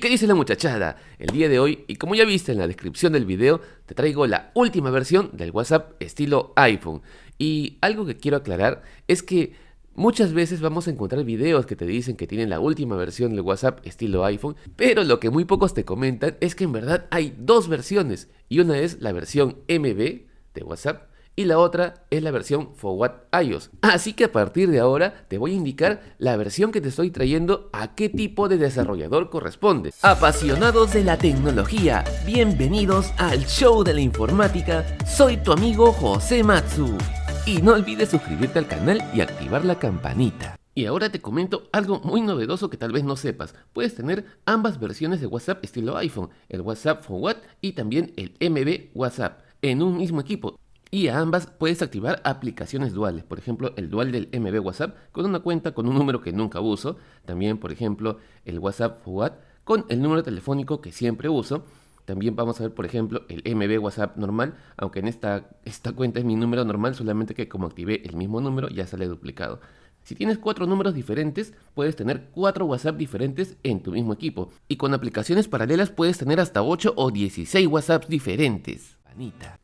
¿qué dice la muchachada? El día de hoy, y como ya viste en la descripción del video, te traigo la última versión del WhatsApp estilo iPhone. Y algo que quiero aclarar es que muchas veces vamos a encontrar videos que te dicen que tienen la última versión del WhatsApp estilo iPhone, pero lo que muy pocos te comentan es que en verdad hay dos versiones, y una es la versión MB de WhatsApp y la otra es la versión Forward iOS. Así que a partir de ahora te voy a indicar la versión que te estoy trayendo a qué tipo de desarrollador corresponde. Apasionados de la tecnología, bienvenidos al show de la informática, soy tu amigo José Matsu. Y no olvides suscribirte al canal y activar la campanita. Y ahora te comento algo muy novedoso que tal vez no sepas. Puedes tener ambas versiones de WhatsApp estilo iPhone, el WhatsApp Forward y también el MB WhatsApp, en un mismo equipo. Y a ambas puedes activar aplicaciones duales, por ejemplo el dual del MB WhatsApp con una cuenta con un número que nunca uso, también por ejemplo el WhatsApp Forward con el número telefónico que siempre uso, también vamos a ver por ejemplo el MB WhatsApp normal, aunque en esta, esta cuenta es mi número normal, solamente que como activé el mismo número ya sale duplicado. Si tienes cuatro números diferentes, puedes tener cuatro WhatsApp diferentes en tu mismo equipo. Y con aplicaciones paralelas puedes tener hasta 8 o 16 WhatsApps diferentes.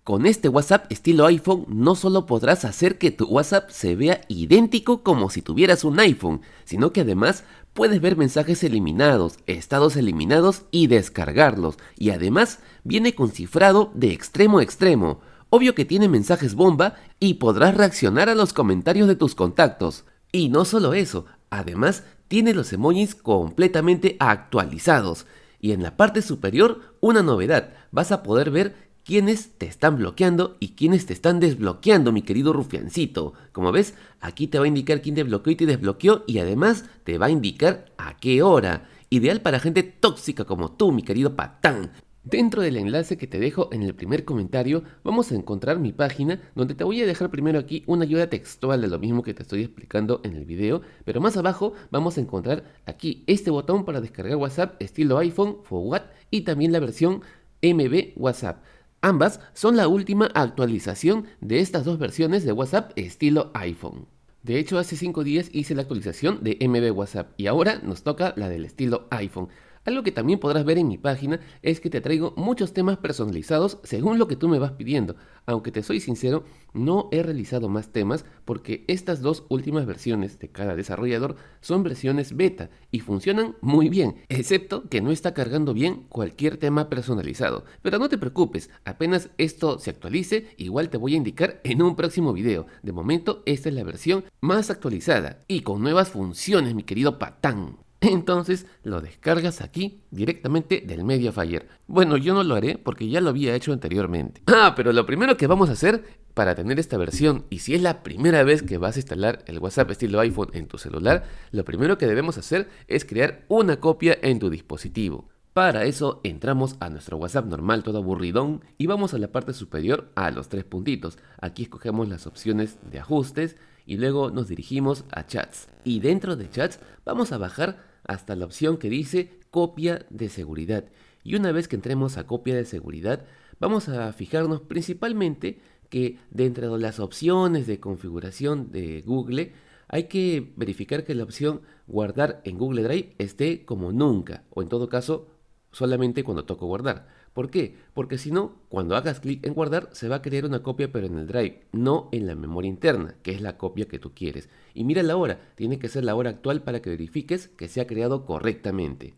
Con este WhatsApp estilo iPhone no solo podrás hacer que tu WhatsApp se vea idéntico como si tuvieras un iPhone, sino que además puedes ver mensajes eliminados, estados eliminados y descargarlos. Y además viene con cifrado de extremo a extremo. Obvio que tiene mensajes bomba y podrás reaccionar a los comentarios de tus contactos. Y no solo eso, además tiene los emojis completamente actualizados. Y en la parte superior, una novedad, vas a poder ver quiénes te están bloqueando y quiénes te están desbloqueando, mi querido rufiancito. Como ves, aquí te va a indicar quién te bloqueó y te desbloqueó y además te va a indicar a qué hora. Ideal para gente tóxica como tú, mi querido patán. Dentro del enlace que te dejo en el primer comentario vamos a encontrar mi página donde te voy a dejar primero aquí una ayuda textual de lo mismo que te estoy explicando en el video, pero más abajo vamos a encontrar aquí este botón para descargar WhatsApp estilo iPhone for y también la versión MB WhatsApp. Ambas son la última actualización de estas dos versiones de WhatsApp estilo iPhone. De hecho, hace 5 días hice la actualización de MB WhatsApp y ahora nos toca la del estilo iPhone. Algo que también podrás ver en mi página es que te traigo muchos temas personalizados según lo que tú me vas pidiendo. Aunque te soy sincero, no he realizado más temas porque estas dos últimas versiones de cada desarrollador son versiones beta y funcionan muy bien, excepto que no está cargando bien cualquier tema personalizado. Pero no te preocupes, apenas esto se actualice, igual te voy a indicar en un próximo video. De momento, esta es la versión más actualizada y con nuevas funciones, mi querido patán. Entonces lo descargas aquí directamente del Mediafire. Bueno, yo no lo haré porque ya lo había hecho anteriormente. Ah, pero lo primero que vamos a hacer para tener esta versión, y si es la primera vez que vas a instalar el WhatsApp estilo iPhone en tu celular, lo primero que debemos hacer es crear una copia en tu dispositivo. Para eso entramos a nuestro WhatsApp normal todo aburridón y vamos a la parte superior a los tres puntitos. Aquí escogemos las opciones de ajustes y luego nos dirigimos a chats. Y dentro de chats vamos a bajar hasta la opción que dice copia de seguridad. Y una vez que entremos a copia de seguridad, vamos a fijarnos principalmente que dentro de las opciones de configuración de Google hay que verificar que la opción guardar en Google Drive esté como nunca o en todo caso solamente cuando toco guardar. ¿Por qué? Porque si no, cuando hagas clic en guardar, se va a crear una copia pero en el drive, no en la memoria interna, que es la copia que tú quieres. Y mira la hora, tiene que ser la hora actual para que verifiques que se ha creado correctamente.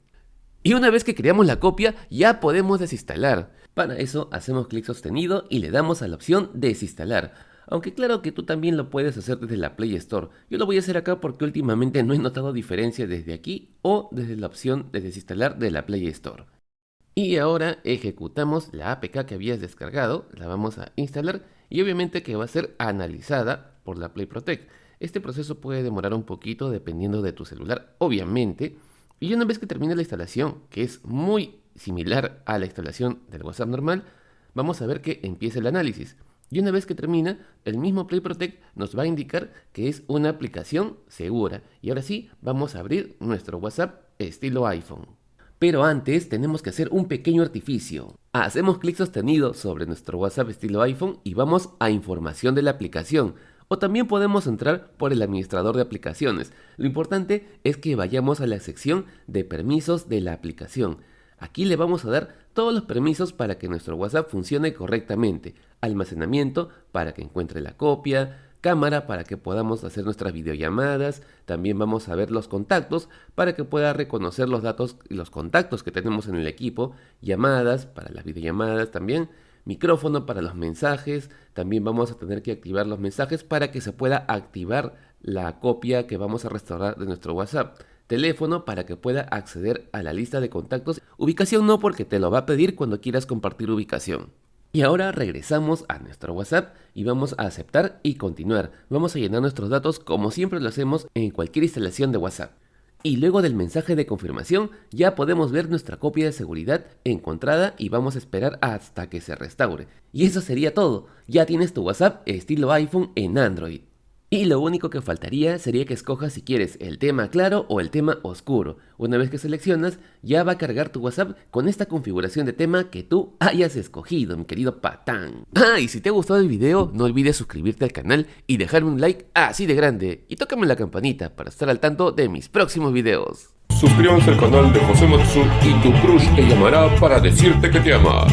Y una vez que creamos la copia, ya podemos desinstalar. Para eso hacemos clic sostenido y le damos a la opción desinstalar. Aunque claro que tú también lo puedes hacer desde la Play Store. Yo lo voy a hacer acá porque últimamente no he notado diferencia desde aquí o desde la opción de desinstalar de la Play Store. Y ahora ejecutamos la APK que habías descargado, la vamos a instalar y obviamente que va a ser analizada por la Play Protect. Este proceso puede demorar un poquito dependiendo de tu celular, obviamente. Y una vez que termine la instalación, que es muy similar a la instalación del WhatsApp normal, vamos a ver que empieza el análisis. Y una vez que termina, el mismo Play Protect nos va a indicar que es una aplicación segura. Y ahora sí, vamos a abrir nuestro WhatsApp estilo iPhone. Pero antes tenemos que hacer un pequeño artificio. Hacemos clic sostenido sobre nuestro WhatsApp estilo iPhone y vamos a información de la aplicación. o también podemos entrar por el administrador de aplicaciones. Lo importante es que vayamos a la sección de permisos de la aplicación. Aquí le vamos a dar todos los permisos para que nuestro WhatsApp funcione correctamente. Almacenamiento para que encuentre la copia, cámara para que podamos hacer nuestras videollamadas, también vamos a ver los contactos para que pueda reconocer los datos y los contactos que tenemos en el equipo, llamadas para las videollamadas también, micrófono para los mensajes, también vamos a tener que activar los mensajes para que se pueda activar la copia que vamos a restaurar de nuestro WhatsApp. Teléfono para que pueda acceder a la lista de contactos. Ubicación no porque te lo va a pedir cuando quieras compartir ubicación. Y ahora regresamos a nuestro WhatsApp y vamos a aceptar y continuar. Vamos a llenar nuestros datos como siempre lo hacemos en cualquier instalación de WhatsApp. Y luego del mensaje de confirmación ya podemos ver nuestra copia de seguridad encontrada y vamos a esperar hasta que se restaure. Y eso sería todo, ya tienes tu WhatsApp estilo iPhone en Android. Y lo único que faltaría sería que escojas si quieres el tema claro o el tema oscuro. Una vez que seleccionas, ya va a cargar tu WhatsApp con esta configuración de tema que tú hayas escogido, mi querido patán. Ah, y si te ha gustado el video, no olvides suscribirte al canal y dejarme un like así de grande. Y tócame la campanita para estar al tanto de mis próximos videos. Suscríbanse al canal de José Matsu y tu crush te llamará para decirte que te ama.